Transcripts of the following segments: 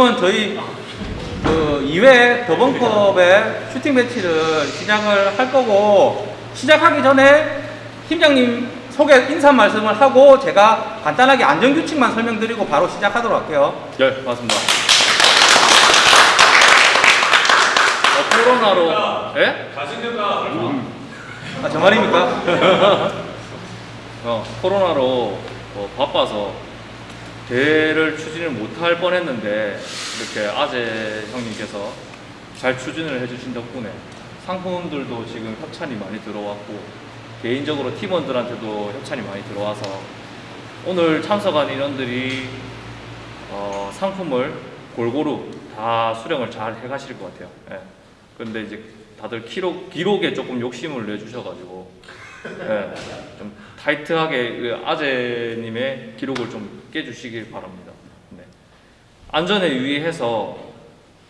그러면 저희 그 2회 더벙컵의 슈팅 매치를 시작을 할 거고 시작하기 전에 팀장님 소개 인사 말씀을 하고 제가 간단하게 안전 규칙만 설명드리고 바로 시작하도록 할게요. 네, 맞습니다. 어, 코로나로, 예? 아, 저 말입니까? 어, 코로나로 뭐 바빠서 대회를 추진을 못할 뻔했는데 이렇게 아재 형님께서 잘 추진을 해주신 덕분에 상품들도 지금 협찬이 많이 들어왔고 개인적으로 팀원들한테도 협찬이 많이 들어와서 오늘 참석한 인원들이 어, 상품을 골고루 다 수령을 잘 해가실 것 같아요. 예. 근데 이제 다들 기록, 기록에 조금 욕심을 내주셔가지고 예, 좀 타이트하게 그 아재님의 기록을 좀 깨주시길 바랍니다. 네. 안전에 유의해서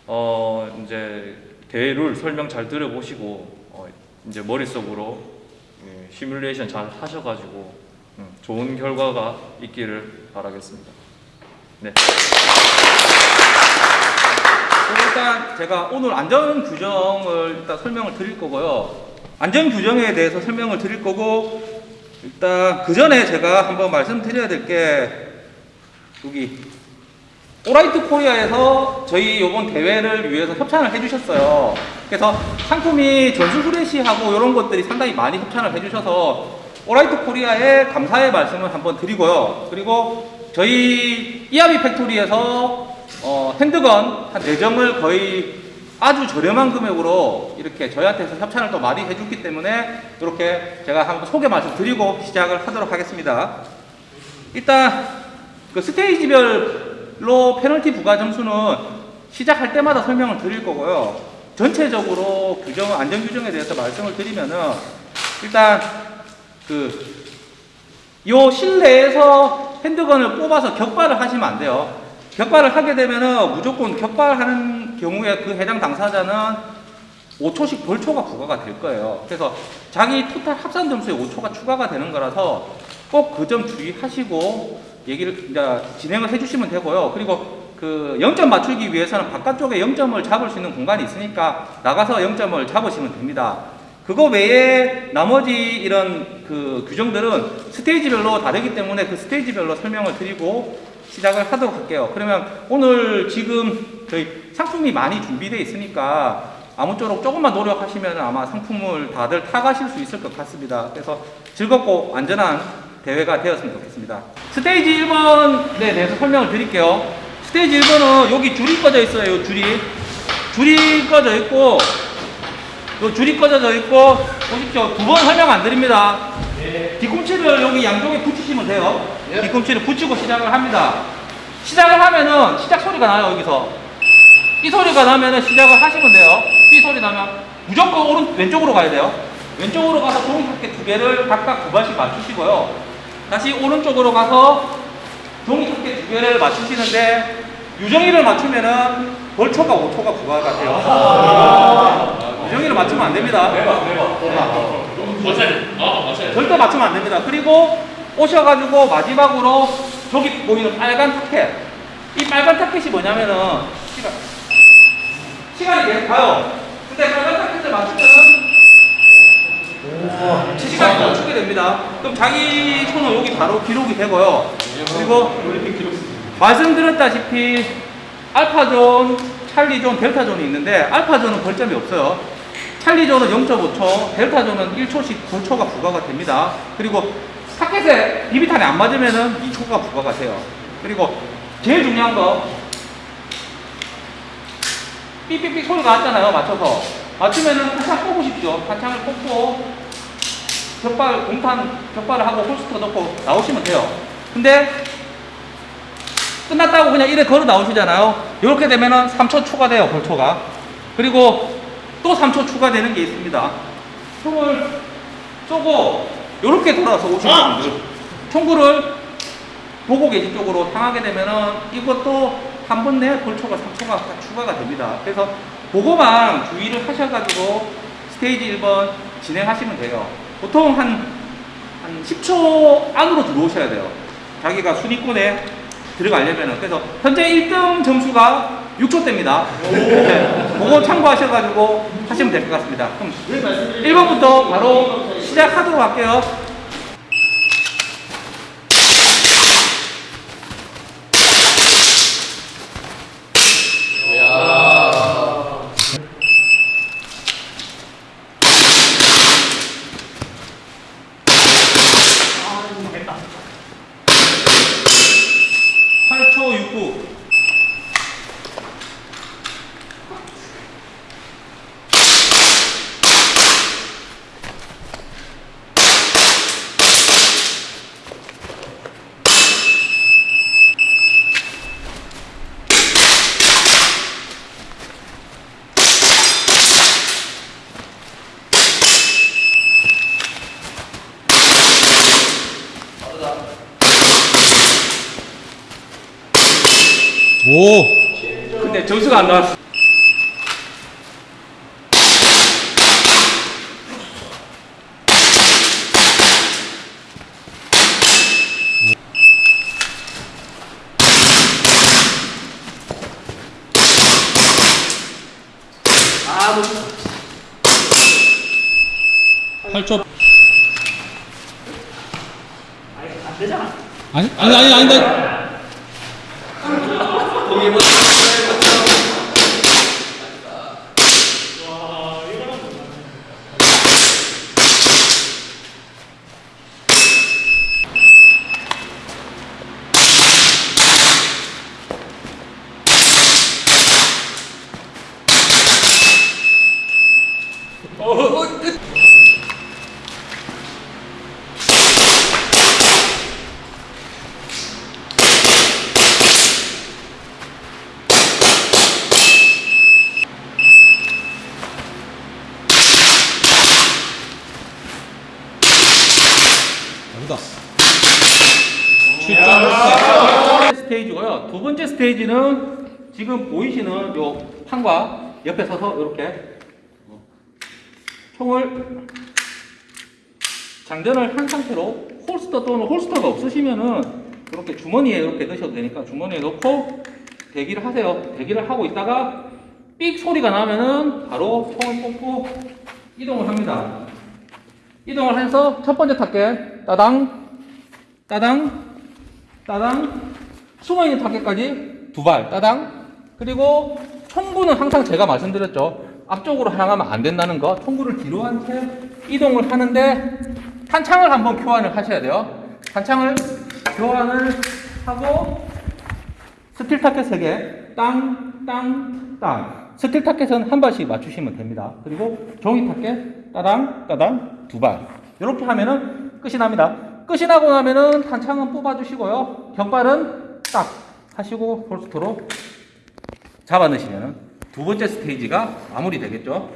어 이제 대회를 설명 잘 들어보시고 어 이제 머릿속으로 예, 시뮬레이션 잘 하셔가지고 음, 좋은 결과가 있기를 바라겠습니다. 네. 일단 제가 오늘 안전 규정을 일단 설명을 드릴 거고요. 안전 규정에 대해서 설명을 드릴 거고 일단 그 전에 제가 한번 말씀드려야 될게 여기 오라이트 코리아에서 저희 이번 대회를 위해서 협찬을 해주셨어요. 그래서 상품이 전수 후레시하고 이런 것들이 상당히 많이 협찬을 해주셔서 오라이트 코리아에 감사의 말씀을 한번 드리고요. 그리고 저희 이하비 팩토리에서 어, handgun 한 4점을 거의 아주 저렴한 금액으로 이렇게 저희한테서 협찬을 또 많이 해줬기 때문에 이렇게 제가 한번 소개 말씀 드리고 시작을 하도록 하겠습니다. 일단 그 스테이지별로 페널티 부과 점수는 시작할 때마다 설명을 드릴 거고요. 전체적으로 규정, 안전 규정에 대해서 말씀을 드리면은 일단 그 요 실내에서 핸드건을 뽑아서 격발을 하시면 안 돼요. 격발을 하게 되면은 무조건 격발하는 경우에 그 해당 당사자는 5초씩 벌초가 부과가 될 거예요. 그래서 자기 토탈 합산 점수에 5초가 추가가 되는 거라서 꼭 그 점 주의하시고 얘기를 이제 진행을 해주시면 되고요. 그리고 그 0점 맞추기 위해서는 바깥쪽에 0점을 잡을 수 있는 공간이 있으니까 나가서 0점을 잡으시면 됩니다. 그거 외에 나머지 이런 그 규정들은 스테이지별로 다르기 때문에 그 스테이지별로 설명을 드리고 시작을 하도록 할게요. 그러면 오늘 지금 저희 상품이 많이 준비되어 있으니까 아무쪼록 조금만 노력하시면 아마 상품을 다들 타가실 수 있을 것 같습니다. 그래서 즐겁고 안전한 대회가 되었으면 좋겠습니다. 스테이지 1번에 대해서 설명을 드릴게요. 스테이지 1번은 여기 줄이 꺼져 있어요. 요 줄이. 줄이 꺼져 있고 요 줄이 꺼져져 있고 보십시오. 두 번 설명 안 드립니다. 뒤꿈치를 여기 양쪽에 붙이시면 돼요. 뒤꿈치를 붙이고 시작을 합니다. 시작을 하면은 시작 소리가 나요 여기서. 이 소리가 나면은 시작을 하시면 돼요. 이 소리 나면 무조건 오른 왼쪽으로 가야 돼요. 왼쪽으로 가서 종이접기 두 개를 각각 두 발씩 맞추시고요. 다시 오른쪽으로 가서 종이접기 두 개를 맞추시는데 유정이를 맞추면은 벌초가 5초가 부과가 돼요. 유정이를 맞추면 안 됩니다. 절대 맞추면 안 됩니다. 그리고 오셔가지고 마지막으로 저기 보이는 빨간 타켓. 이 빨간 타켓이 뭐냐면은 시간, 시간이 계속 가요. 근데 빨간 타켓을 맞추면 은 시간이 멈추게 됩니다. 그럼 자기 손은 여기 바로 기록이 되고요. 그리고 말씀드렸다시피 알파존, 찰리존, 델타존이 있는데 알파존은 벌점이 없어요. 찰리존은 0.5초, 델타존은 1초씩 9초가 부과가 됩니다. 그리고 타켓에 비비탄이 안 맞으면은 2초가 부과가 돼요. 그리고 제일 중요한 거 삐삐삐 소리가 났잖아요. 맞춰서 맞추면은 한창 뽑으십시오. 한창을 뽑고 격발 공탄 격발을 하고 홀스터 넣고 나오시면 돼요. 근데 끝났다고 그냥 이래 걸어 나오시잖아요. 이렇게 되면은 3초 추가돼요. 벌초가. 그리고 또 3초 추가되는 게 있습니다. 총을 쏘고 이렇게 돌아서 오시는 분들 총구를 보고 계신 쪽으로 향하게 되면은 이것도 한 번 내에 벌초가 3초가 추가가 됩니다. 그래서 그거만 주의를 하셔가지고 스테이지 1번 진행하시면 돼요. 보통 한, 한 10초 안으로 들어오셔야 돼요. 자기가 순위권에 들어가려면은. 그래서 현재 1등 점수가 6초대입니다. 네, 그거 참고하셔가지고 하시면 될 것 같습니다. 그럼 1번부터 바로 시작하도록 할게요. 팔초 69. 오! 근데 점수가 안 나왔어. 팔초. 아니, 아니, 아니, 아니, 나. 여기다. 7점. 스테이지고요. 두 번째 스테이지는 지금 보이시는 요 판과 옆에 서서 이렇게 총을 장전을 한 상태로 홀스터 또는 홀스터가 없으시면은 이렇게 주머니에 이렇게 넣으셔도 되니까 주머니에 넣고 대기를 하세요. 대기를 하고 있다가 삑 소리가 나면은 바로 총을 뽑고 이동을 합니다. 이동을 해서 첫 번째 타겟 따당 따당 따당 숨어있는 타겟까지 두 발 따당. 그리고 총구는 항상 제가 말씀드렸죠. 앞쪽으로 향하면 안 된다는 거. 총구를 뒤로 한 채 이동을 하는데 탄창을 한번 교환을 하셔야 돼요. 탄창을 교환을 하고 스틸 타켓 3개. 땅, 땅, 땅. 스틸 타켓은 한 발씩 맞추시면 됩니다. 그리고 종이 타켓 따당, 따당 두 발. 이렇게 하면은 끝이 납니다. 끝이 나고 나면은 탄창은 뽑아주시고요. 격발은 딱 하시고 홀스터로 잡아 넣으시면은 두 번째 스테이지가 마무리 되겠죠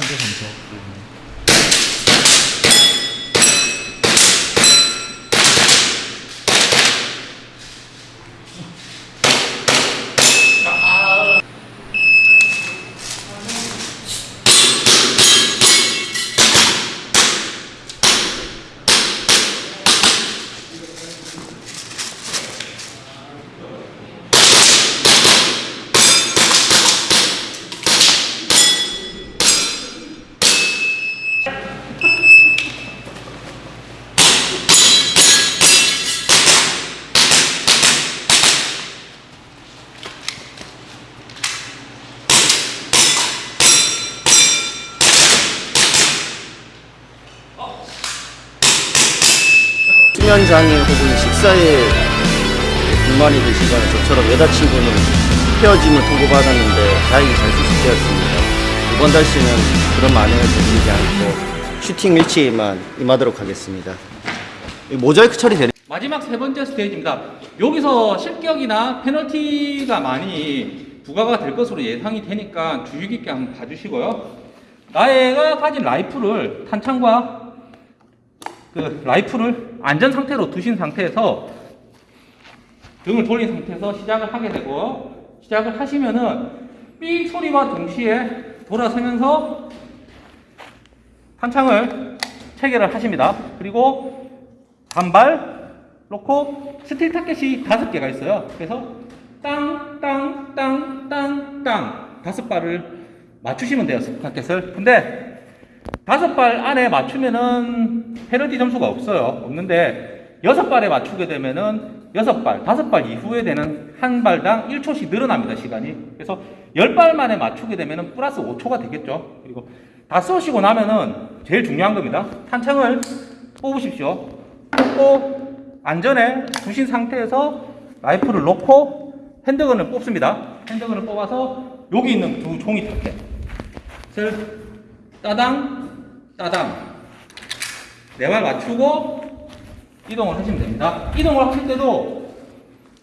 총구 점수. 수면 장애 혹은 식사에 불만이 드시거나 저처럼 여자친구는 헤어짐을 통보받았는데 다행히 잘 수습되었습니다. 이번 달씨는 그런 만행을 저지르지 않고 슈팅 일치에만 임하도록 하겠습니다. 이 모자이크 처리되는 마지막 세 번째 스테이지입니다. 여기서 실격이나 페널티가 많이 부과가 될 것으로 예상이 되니까 주의 깊게 한번 봐주시고요. 나가 가진 라이플을 탄창과 그 라이플을 안전 상태로 두신 상태에서 등을 돌린 상태에서 시작을 하게 되고 시작을 하시면은 삑 소리와 동시에 돌아서면서 탄창을 체결을 하십니다. 그리고 단발 놓고 스틸 타켓이 다섯 개가 있어요. 그래서 땅, 땅, 땅, 땅, 땅 다섯 발을 맞추시면 돼요. 스틸 타켓을. 근데 다섯 발 안에 맞추면은 페널티 점수가 없어요. 없는데 여섯 발에 맞추게 되면은 여섯 발, 다섯 발 이후에 되는 한 발당 1초씩 늘어납니다. 시간이. 그래서 열 발 만에 맞추게 되면은 플러스 5초가 되겠죠. 그리고 다 쏘시고 나면은 제일 중요한 겁니다. 탄창을 뽑으십시오. 뽑고 안전에 두신 상태에서 라이플을 놓고 handgun을 뽑습니다. handgun을 뽑아서 여기 있는 두 종이 타켓을 따당 따당 네발 맞추고 이동을 하시면 됩니다. 이동을 하실 때도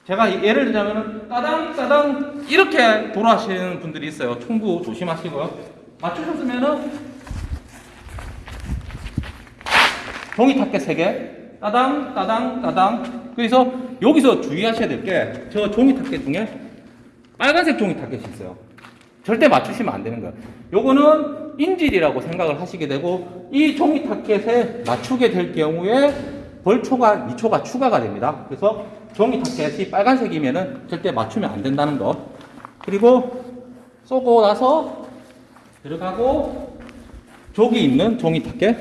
제가 예를 들자면 따당 따당 이렇게 돌아가시는 분들이 있어요. 총구 조심하시고요. 맞추셨으면은 종이 타켓 3개 따당 따당 따당 그래서 여기서 주의하셔야 될 게 저 종이 타켓 중에 빨간색 종이 타켓이 있어요 절대 맞추시면 안 되는 거예요. 요거는 인질이라고 생각을 하시게 되고 이 종이 타켓에 맞추게 될 경우에 벌초가 2초가 추가가 됩니다. 그래서 종이 타켓이 빨간색이면은 절대 맞추면 안 된다는 거. 그리고 쏘고 나서 들어가고 저기 있는 종이 타켓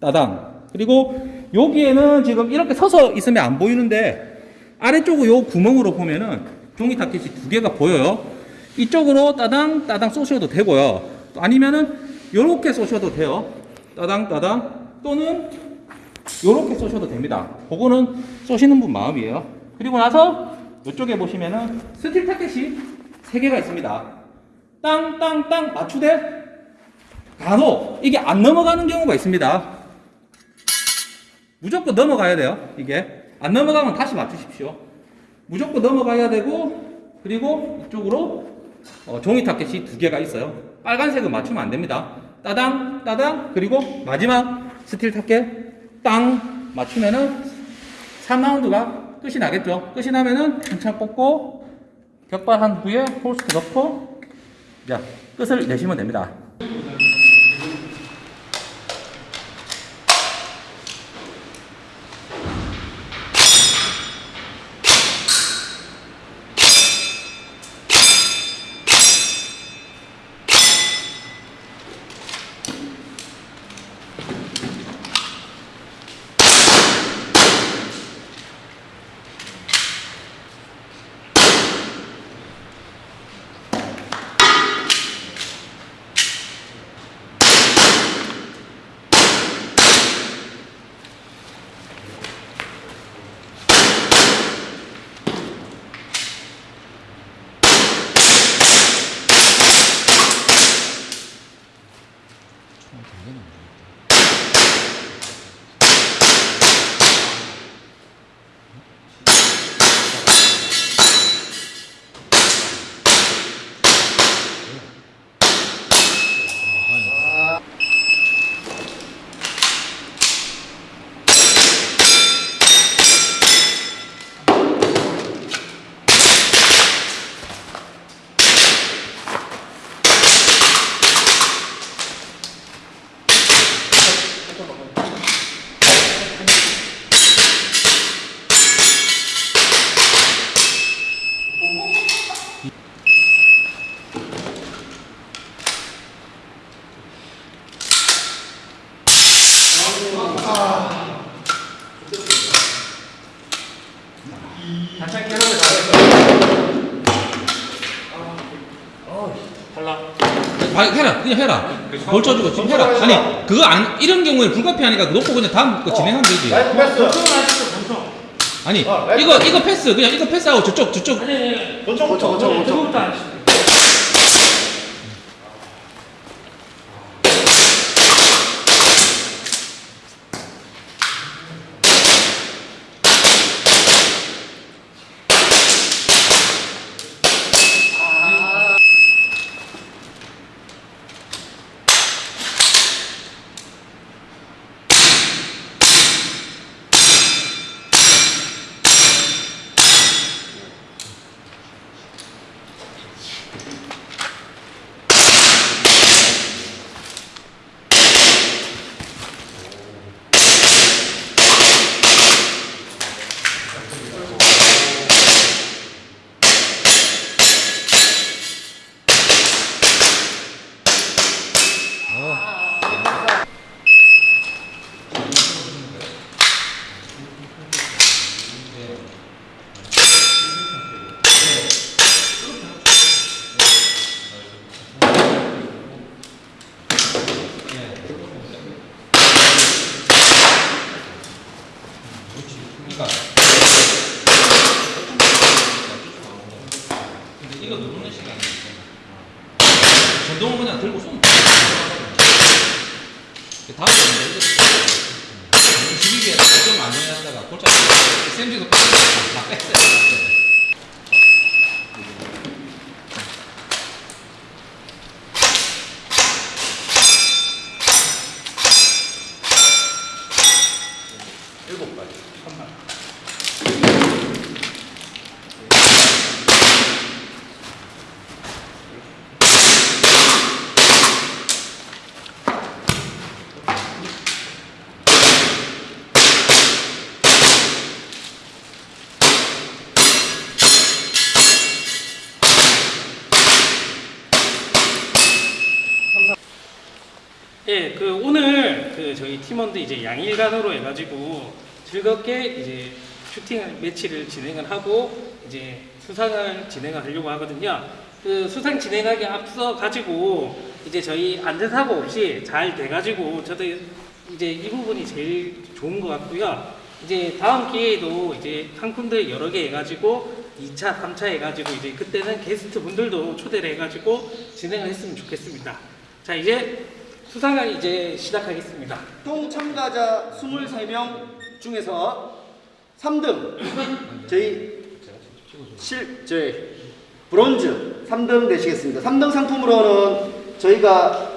따당. 그리고 여기에는 지금 이렇게 서서 있으면 안 보이는데 아래쪽으로 요 구멍으로 보면은 종이 타켓이 두 개가 보여요 이쪽으로 따당 따당 쏘셔도 되고요 아니면은 요렇게 쏘셔도 돼요 따당 따당 또는 요렇게 쏘셔도 됩니다 그거는 쏘시는 분 마음이에요 그리고 나서 이쪽에 보시면은 스틸 타켓이 세 개가 있습니다 땅 땅 땅 맞추되 간혹 이게 안 넘어가는 경우가 있습니다. 무조건 넘어가야 돼요. 이게 안 넘어가면 다시 맞추십시오. 무조건 넘어가야 되고 그리고 이쪽으로 어, 종이 타켓이 두 개가 있어요. 빨간색은 맞추면 안 됩니다. 따당 따당 그리고 마지막 스틸 타켓 땅 맞추면은 3라운드가 끝이 나겠죠. 끝이 나면은 탄창 뽑고 격발한 후에 holster 넣고 자 끝을 내시면 됩니다. 아, 해라. 그냥 해라. 벌 쳐주고 지금 해라. 아니 그거 안 이런 경우에 불가피하니까 놓고 그냥 다음 거 진행하면 되지. 패스. 아니 이거 이거 패스. 그냥 이거 패스하고 저쪽 저쪽. 고쳐 고쳐 고쳐 고쳐. 근데 이거 누르는 시간이 전동을 그냥 들고 손 번에 이거 주기기에 좀 안전하다가 골차 쌤지도 다 뺐어요 예, 그 오늘 그 저희 팀원들 이제 양일간으로 해가지고 즐겁게 이제 슈팅 매치를 진행을 하고 이제 수상을 진행을 하려고 하거든요. 그 수상 진행하기 앞서 가지고 이제 저희 안전사고 없이 잘 돼가지고 저도 이제 이 부분이 제일 좋은 것 같고요. 이제 다음 기회에도 이제 상품들 여러 개 해가지고 2차, 3차 해가지고 이제 그때는 게스트 분들도 초대를 해가지고 진행을 했으면 좋겠습니다. 자 이제 수상을 이제 시작하겠습니다. 총 참가자 23명 중에서 3등 저희 실 저희 브론즈 3등 되시겠습니다. 3등 상품으로는 저희가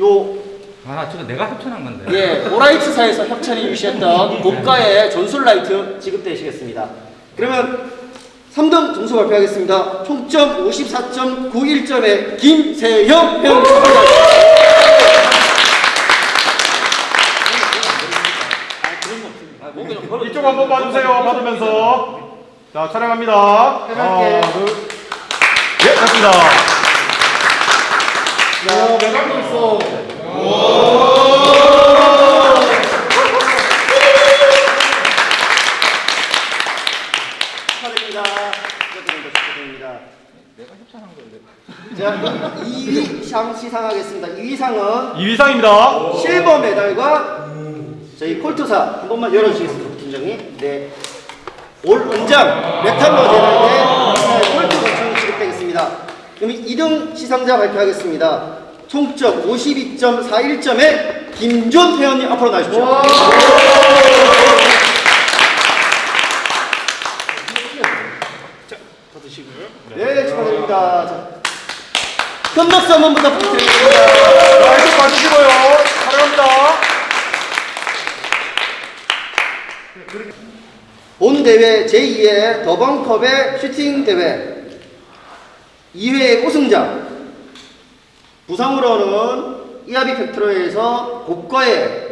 요 아, 저거 내가 협찬한 건데. 예, 오라이트사에서 협찬해 주셨던 고가의 전술 라이트 지급되시겠습니다. 그러면 3등 점수 발표하겠습니다. 총점 54.91점의 김세형 회원 이쪽 한번 봐주세요. 받으면서. 자, 촬영합니다. 하나, 둘. 예, 됐습니다. 있어. 축하드립니다. 축하드립니다. 축하드립니다. 내가 협찬한 건데. 자, 2위 상 시상하겠습니다. 2위 상은 2위상입니다. 실버 메달과 저희 콜트사 한 번만 열어주시겠습니다, 팀장님. 네. 올 은장 메탈로 재단의 콜트 권총이 지급되겠습니다. 그럼 2등 시상자 발표하겠습니다. 총점 52.41점의 김준 회원님 앞으로 나오십시오. 받으시고요. 네, 축하드립니다. 자, 큰 박수 한 번 부탁드립니다. 자, 이쪽 봐주시고요. 촬영합니다. 본 대회 제2회 더번컵의 슈팅 대회 2회 우승자 부상으로는 이하비 팩트로에서 고가의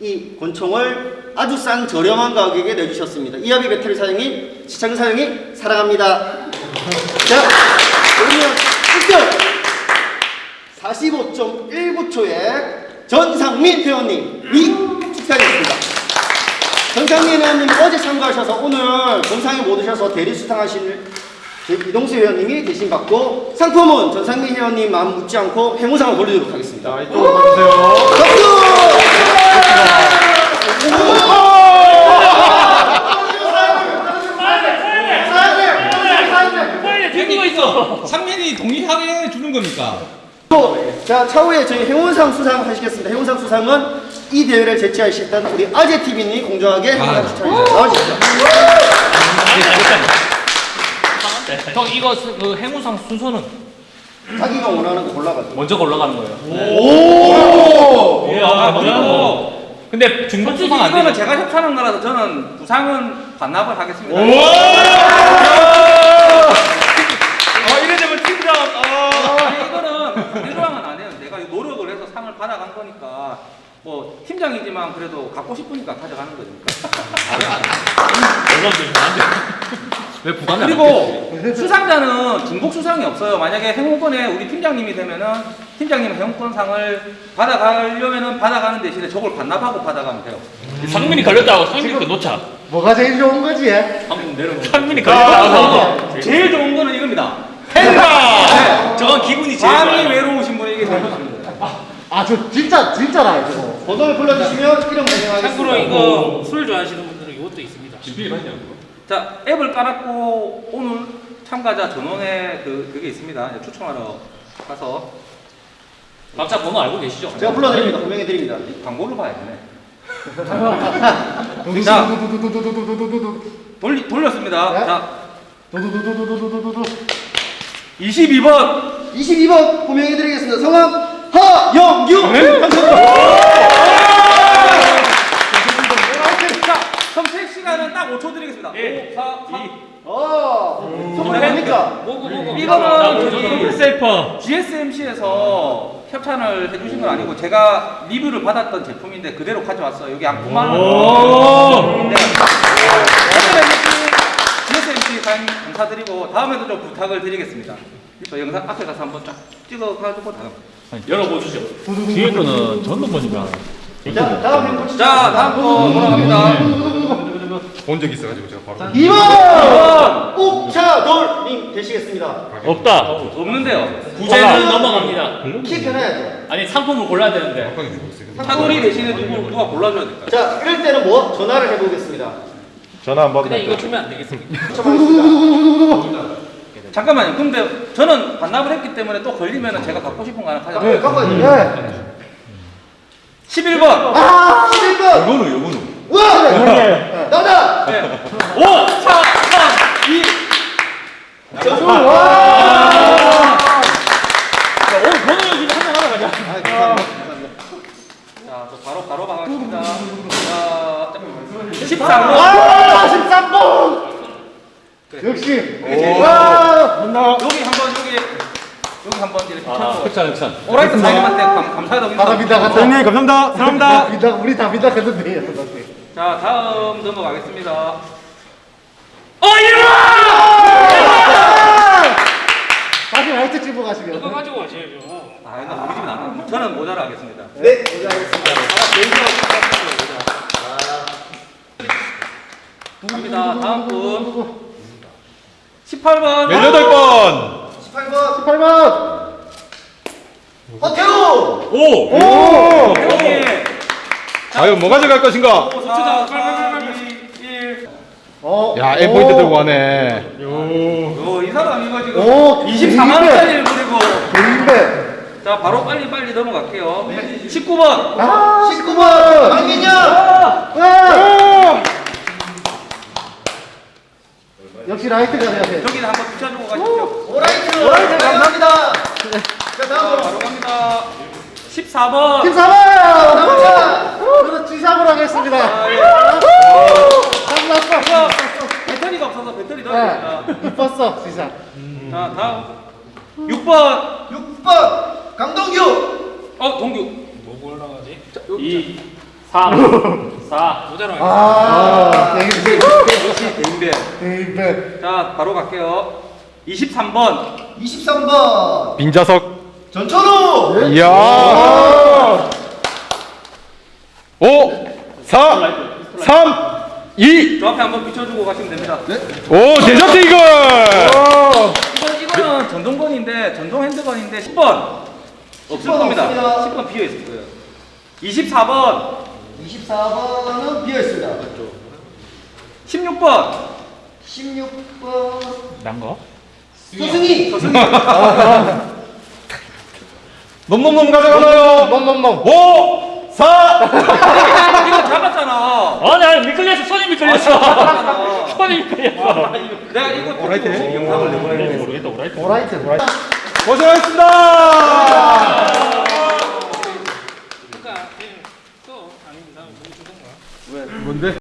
이 권총을 아주 싼 저렴한 가격에 내주셨습니다. 이하비 배터리 사장님, 시청 사장님 사랑합니다. 자, 그러면 1등 45.19초에 전상민 회원님 이 축하드립니다. 정창민 의원님 어제 참가하셔서 오늘 본상에 못 오셔서 대리 수상하실 그 이동수 회원님이 대신 받고 상품은 전상민 의원님 마음 묻지 않고 행운상을 돌리도록 하겠습니다. 또 주세요. 상민이 동의하에 주는 겁니까? 자, 차후에 저희 행운상 수상 하시겠습니다. 행운상 수상은 이 대회를 제치하셨던 우리 아재 TV님 공정하게 행운상 추천해주세요. 나와주십시오. 형 이거 수- 그 행운상 순서는 자기가 원하는 거 골라가지고. 먼저 올라가는 거예요. 예, 아, 그리고 근데 중복 솔직히 수상 안 이거는 되죠? 제가 협찬한 거라서 저는 부상은 반납을 하겠습니다. 어, 이래 되면 팀장. 아니, 이거는 대조항은 안 해요. 내가 노력을 해서 상을 받아간 거니까 뭐 팀장이지만 그래도 갖고 싶으니까 가져가는 거니까. 왜 부담이 그리고 수상자는 중복 수상이 없어요. 만약에 행운권에 우리 팀장님이 되면은 팀장님 행운권상을 받아가려면은 받아가는 대신에 저걸 반납하고 받아가면 돼요. 상민이 걸렸다고 상민이 그 놓자. 뭐가 제일 좋은 거지? 상민 내려. 상민이 걸렸다고. 제일 좋은 거는 이겁니다. 행가. 저건 기분이 제일 마음이 좋아요. 외로우신 분에게 제일 좋습니다. 아, 저 진짜, 진짜라, 이거. 번호를 불러주시면 이름 발송하겠습니다. 참고로 이거 술 좋아하시는 분들은 이것도 있습니다. 자, 앱을 깔았고 오늘 참가자 전원에 그 그게 있습니다. 추첨하러 가서 각자 번호 알고 계시죠? 제가 불러드립니다. 분명히 드립니다. 광고를 봐야 되네. 자, 돌리, 돌렸습니다. 네? 자, 22번 22번 호명해드리겠습니다. 성함 하영규. 자, 선택 시간은 딱 5초 드리겠습니다. 5, 4, 3. 어, 선물 뭡니까? 뭐고 뭐고. 이거는 저기 셀퍼. GSMC에서 협찬을 해주신 건 아니고 제가 리뷰를 받았던 제품인데 그대로 가져왔어요. 여기 한 9만 원. 제품인데 GSMC 사장님 감사드리고 다음에도 좀 부탁을 드리겠습니다. 저 영상 앞에 가서 한번 쫙 찍어가지고 다음. 열어보시죠. 뒤에 거는 전동 번이가. 자, 다음 행복 자, 다음 거 돌아갑니다. 본적 있어가지고 제가 바로. 2번 옥차돌님 되시겠습니다. 없다. 없는데요. 부재는 넘어갑니다. 키 편해야죠. 아니 상품을 골라야 되는데. 사돌이 대신에 누구, 누가 골라줘야 될까요? 자, 이럴 때는 뭐 전화를 해보겠습니다. 전화 안 받으면 그냥 안 이거 돼. 주면 안 되겠습니까? 잠깐만요. 근데 저는 반납을 했기 때문에 또 걸리면 제가 갖고 싶은 거 하나 네, 가져가요. 갖고 네. 11번. 아, 11번. 요거는 요거는. 우와! 나다! 네. 5, 4, 3, 2. 오늘 번호 중에 한명 하나 가자. 자, 또 바로 바로 가겠습니다. 자, 13번. 아, 13번! 역시. 와! 여기 한번 여기 여기 한번 이렇게 아, 흑산 흑산. 오라이트 사장님한테 감, 감사하다고. 감사합니다. 감사합니다. 사랑합니다. 믿다, 우리 다 믿다 했는데. 자, 다음 넘어가겠습니다. 어 이리 다시 라이트 집어 가시면. 이거 가지고 가셔야죠. 아, 이거 우리 집은 안 합니다. 저는 모자를 하겠습니다. 네, 고생하셨습니다. 갑니다. 다음 분. 18번. 18번. 18번. 18번. 허태우! 오. 오. 여기. 과연 뭐 가져갈 것인가? 5, 4, 3, 2, 1. 어. 야, M 포인트 들고 가네. 오, 이 사람 이거 지금 오, 24만 원짜리를 그리고. 개인배. 자, 바로 빨리 빨리 넘어갈게요. 19번. 아, 19번. 강민영. 와! 역시 라이트가 돼야 돼. 저기는 한번 붙여주고 가십시오. 오라이트. 오라이트 감사합니다. 자, 자, 다음으로. 바로 갑니다. 14번. 14번. 남자. 저는 G상으로 하겠습니다. 아, 예. 끝났어. 배터리가 없어서 배터리 넣어야 됩니다. 네. 이뻤어, G상. 자, 다음 6번. 6번. 강동규. 어, 동규. 뭐고 올라가지? 2, 3, 4. 모자로 아, 개인배. 역시 대인배. 자, 바로 갈게요. 23번. 23번. 빈자석. 전천우. 이야. 5, 4, 3, 2. 저 앞에 한번 비춰주고 가시면 됩니다. 오, 데저트 이글. 이거, 이거는 전동건인데, 전동 핸드건인데, 10번. 없을 10번 겁니다. 없습니다. 10번 비어 있을 거예요. 24번. 24번은 비어 있습니다. 16번. 16번. 난 거? 서승희 넘넘넘 가져가나요? 놈놈놈 5 4 이거 잡았잖아. 아니 아니 미끌렸어 손이 미끌렸어 아, 손이 미끌렸어 아, 내가 이거 오라이트 영상을 내보내는 모르겠다 오라이트 오라이트 오라이트 고생하셨습니다. 그러니까, 예, 뭔데?